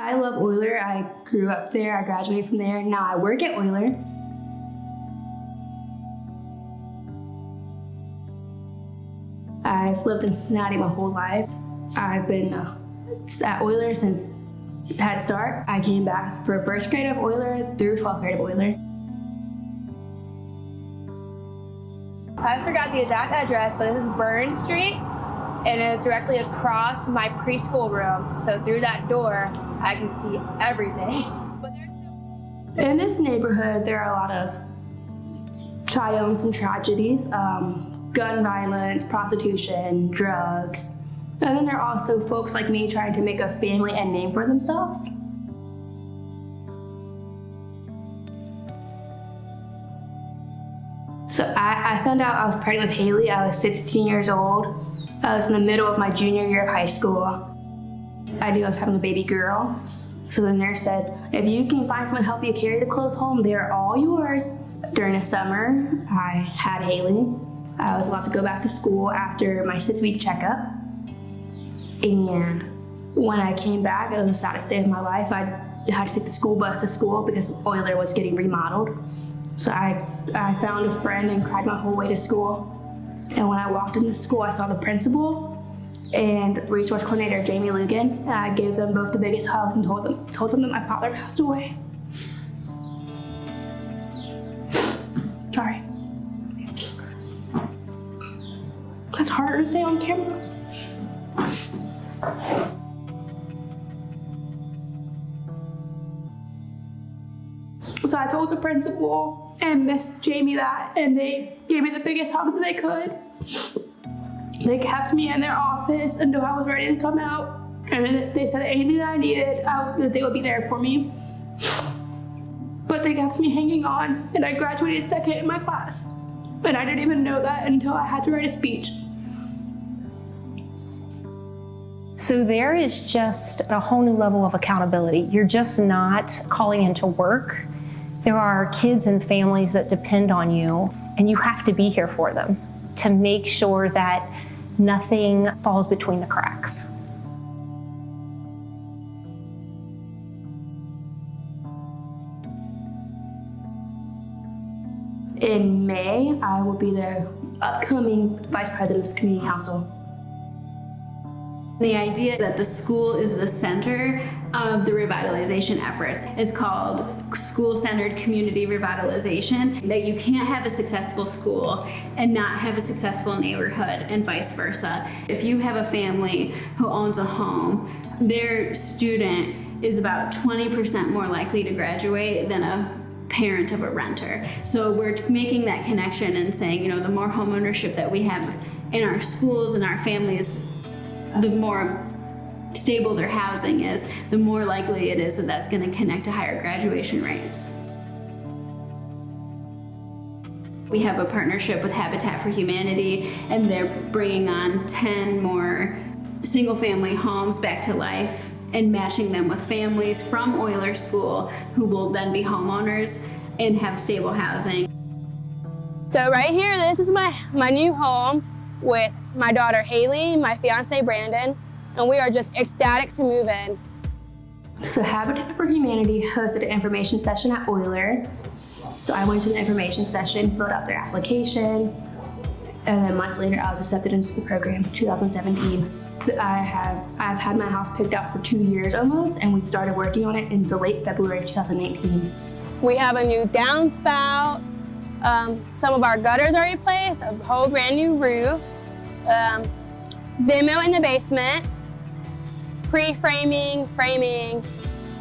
I love Oyler. I grew up there, I graduated from there, now I work at Oyler. I've lived in Cincinnati my whole life. I've been uh, at Oyler since Head Start. I came back for first grade of Oyler through 12th grade of Oyler. I forgot the exact address, but this is Burn Street, and it is directly across my preschool room. So through that door, I can see everything. In this neighborhood, there are a lot of triumphs and tragedies. Um, gun violence, prostitution, drugs. And then there are also folks like me trying to make a family and name for themselves. So I, I found out I was pregnant with Haley. I was 16 years old. I was in the middle of my junior year of high school. I knew was having a baby girl. So the nurse says, if you can find someone to help you carry the clothes home, they're all yours. During the summer, I had Haley. I was allowed to go back to school after my six week checkup. And when I came back, it was the saddest day of my life. I had to take the school bus to school because Oyler was getting remodeled. So I, I found a friend and cried my whole way to school. And when I walked into school, I saw the principal and resource coordinator Jamie Lugan. I gave them both the biggest hugs and told them, told them that my father passed away. Sorry. That's harder to say on camera. So I told the principal and Miss Jamie that, and they gave me the biggest hug that they could. They kept me in their office until I was ready to come out, and they said anything that I needed, I, that they would be there for me. But they kept me hanging on, and I graduated second in my class. And I didn't even know that until I had to write a speech. So there is just a whole new level of accountability. You're just not calling into work. There are kids and families that depend on you, and you have to be here for them to make sure that nothing falls between the cracks. In May, I will be the upcoming Vice President of Community Council. The idea that the school is the center of the revitalization efforts is called school-centered community revitalization, that you can't have a successful school and not have a successful neighborhood and vice versa. If you have a family who owns a home, their student is about 20% more likely to graduate than a parent of a renter. So we're making that connection and saying, you know, the more homeownership that we have in our schools and our families the more stable their housing is, the more likely it is that that's going to connect to higher graduation rates. We have a partnership with Habitat for Humanity and they're bringing on 10 more single family homes back to life and matching them with families from Oyler School who will then be homeowners and have stable housing. So right here, this is my, my new home with my daughter Haley, my fiance Brandon, and we are just ecstatic to move in. So Habitat for Humanity hosted an information session at Oyler. So I went to the information session, filled out their application, and then months later I was accepted into the program, 2017. I have I've had my house picked out for two years almost, and we started working on it in the late February of 2018. We have a new downspout, um, some of our gutters are replaced, a whole brand new roof, um, demo in the basement, pre-framing, framing.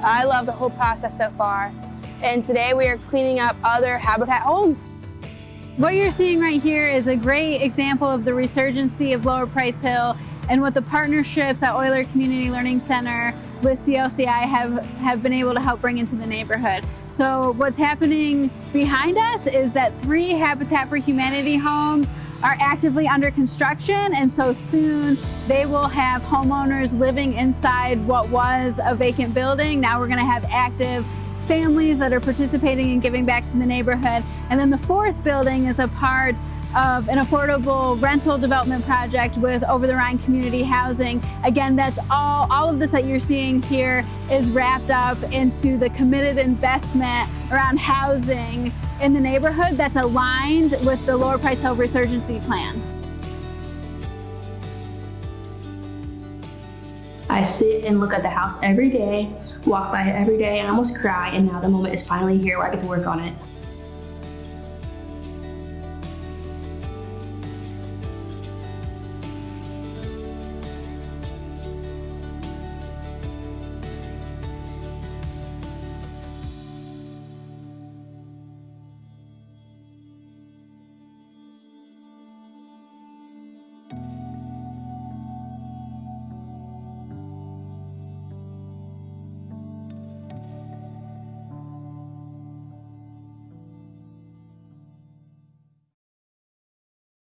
I love the whole process so far. And today we are cleaning up other Habitat homes. What you're seeing right here is a great example of the resurgency of Lower Price Hill and what the partnerships at Oyler Community Learning Center with CLCI have, have been able to help bring into the neighborhood. So what's happening behind us is that three Habitat for Humanity homes are actively under construction and so soon they will have homeowners living inside what was a vacant building. Now we're going to have active families that are participating and giving back to the neighborhood. And then the fourth building is a part of an affordable rental development project with Over the Rhine Community Housing. Again, that's all, all of this that you're seeing here is wrapped up into the committed investment around housing in the neighborhood that's aligned with the Lower Price Hill Resurgency Plan. I sit and look at the house every day, walk by it every day, and almost cry. And now the moment is finally here where I get to work on it.